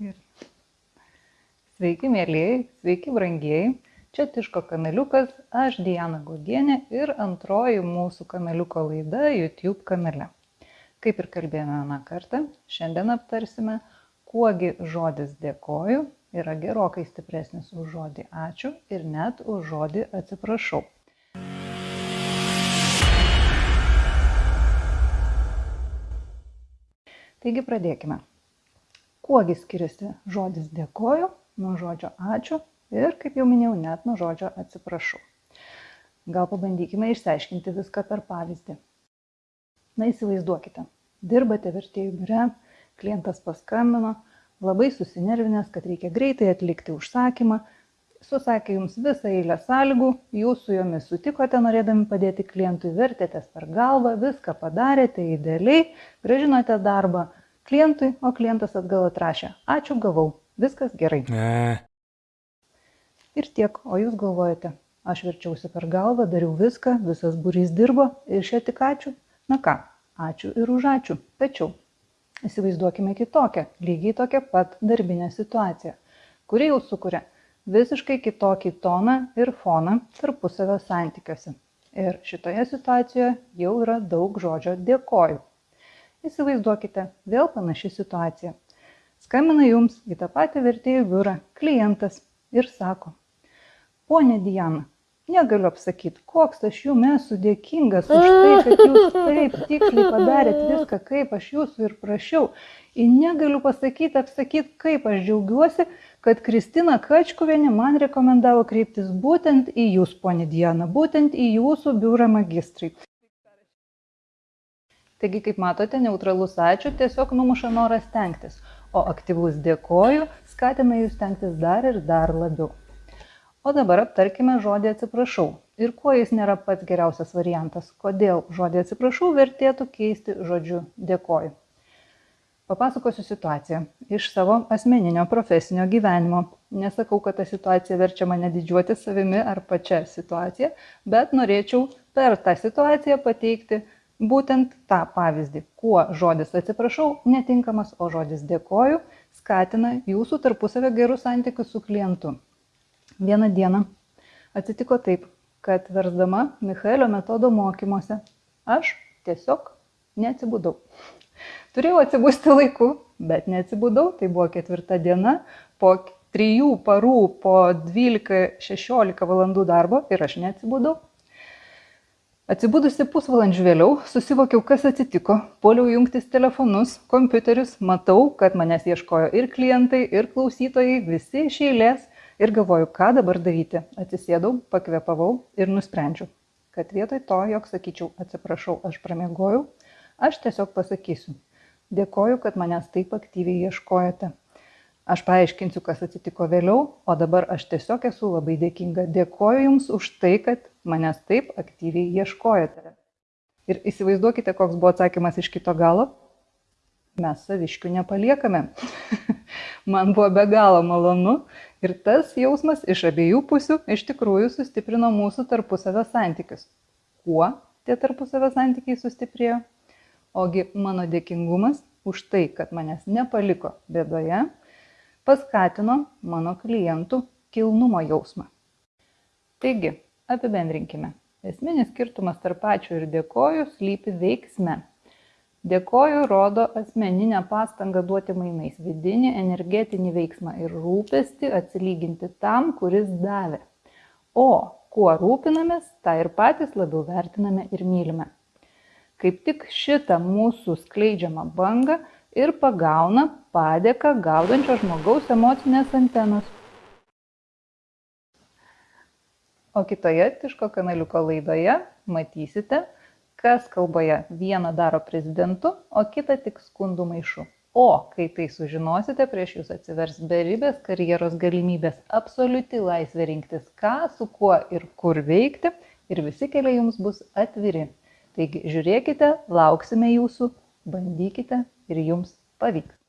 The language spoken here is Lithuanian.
Gerai. Sveiki, mėlyjei, sveiki, brangieji. Čia Tiško kanaliukas, aš Diana Gogienė ir antroji mūsų kanaliuko laida YouTube kanale. Kaip ir kalbėjome vieną kartą, šiandien aptarsime, kuogi žodis dėkoju yra gerokai stipresnis už žodį ačiū ir net už žodį atsiprašau. Taigi pradėkime. Kuogi skiriasi žodis dėkoju nuo žodžio ačiū ir, kaip jau minėjau, net nuo žodžio atsiprašau. Gal pabandykime išsiaiškinti viską per pavyzdį. Na įsivaizduokite, dirbate vertėjų biure, klientas paskambino, labai susinervinęs, kad reikia greitai atlikti užsakymą, susakė jums visą eilę sąlygų, jūs su jomis sutikote norėdami padėti klientui, vertėtės per galvą, viską padarėte idealiai, gražinote darbą klientui, o klientas atgal atrašė, ačiū gavau, viskas gerai. Ne. Ir tiek, o jūs galvojate, aš verčiausi per galvą, dariau viską, visas būrys dirbo ir šia tik ačiū. Na ką, ačiū ir už ačiū. Tačiau įsivaizduokime kitokią, lygiai tokią pat darbinę situaciją, kuri jau sukuria visiškai kitokį toną ir foną tarpusavio santykiuose. Ir šitoje situacijoje jau yra daug žodžio dėkoju. Įsivaizduokite, vėl panaši situacija. Skambina jums į tą patį vertėjų biurą klientas ir sako, ponė Diana, negaliu apsakyti, koks aš jums esu dėkingas už tai, kad jūs taip tiksliai padarėt viską, kaip aš jūsų ir prašiau. Ir negaliu pasakyti, apsakyti, kaip aš džiaugiuosi, kad Kristina Kačkuvienė man rekomendavo kreiptis būtent į jūs, ponė Diana, būtent į jūsų biurą magistrai. Taigi, kaip matote, neutralus ačiū tiesiog numuša norą stengtis, o aktyvus dėkoju skatina jūs stengtis dar ir dar labiau. O dabar aptarkime žodį atsiprašau. Ir kuo jis nėra pats geriausias variantas, kodėl žodį atsiprašau vertėtų keisti žodžiu dėkoju. Papasakosiu situaciją iš savo asmeninio profesinio gyvenimo. Nesakau, kad ta situacija verčia mane didžiuoti savimi ar pačia situacija, bet norėčiau per tą situaciją pateikti būtent tą pavyzdį, kuo žodis atsiprašau netinkamas, o žodis dėkoju skatina jūsų tarpusavio gerus santykius su klientu. Vieną dieną atsitiko taip, kad versdama Michaelio metodo mokymuose aš tiesiog neatsibudau. Turėjau atsibusti laiku, bet neatsibudau, tai buvo ketvirta diena, po trijų parų, po 12-16 valandų darbo ir aš neatsibudau. Atsibudusi pusvalandžių vėliau, susivokiau, kas atsitiko, poliau jungtis telefonus, kompiuterius, matau, kad manęs ieškojo ir klientai, ir klausytojai, visi iš eilės ir galvoju, ką dabar daryti. Atsisėdau, pakvepavau ir nusprendžiau, kad vietoj to, jog sakyčiau, atsiprašau, aš pramiegojau, aš tiesiog pasakysiu, dėkoju, kad manęs taip aktyviai ieškojate. Aš paaiškinsiu, kas atsitiko vėliau, o dabar aš tiesiog esu labai dėkinga. Dėkoju Jums už tai, kad manęs taip aktyviai ieškojate. Ir įsivaizduokite, koks buvo atsakymas iš kito galo. Mes saviškių nepaliekame. Man buvo be galo malonu ir tas jausmas iš abiejų pusių iš tikrųjų sustiprino mūsų tarpusavio santykius. Kuo tie tarpusavio santykiai sustiprėjo? Ogi mano dėkingumas už tai, kad manęs nepaliko bėdoje paskatino mano klientų kilnumo jausmą. Taigi, apibendrinkime. Esminis skirtumas tarp ačiū ir dėkoju slypi veiksme. Dėkoju rodo asmeninę pastangą duoti mainais vidinį energetinį veiksmą ir rūpestį atsilyginti tam, kuris davė. O kuo rūpinamės, tą ir patys labiau vertiname ir mylime. Kaip tik šitą mūsų skleidžiamą bangą ir pagauna padėką gaudančio žmogaus emocinės antenos. O kitoje Tiško kanaliuko laidoje matysite, kas kalboje vieną daro prezidentu, o kitą tik skundų maišu. O kai tai sužinosite, prieš jūs atsivers beribės karjeros galimybės, absoliuti laisvė rinktis, ką, su kuo ir kur veikti ir visi keliai jums bus atviri. Taigi žiūrėkite, lauksime jūsų, bandykite ir jums pavyks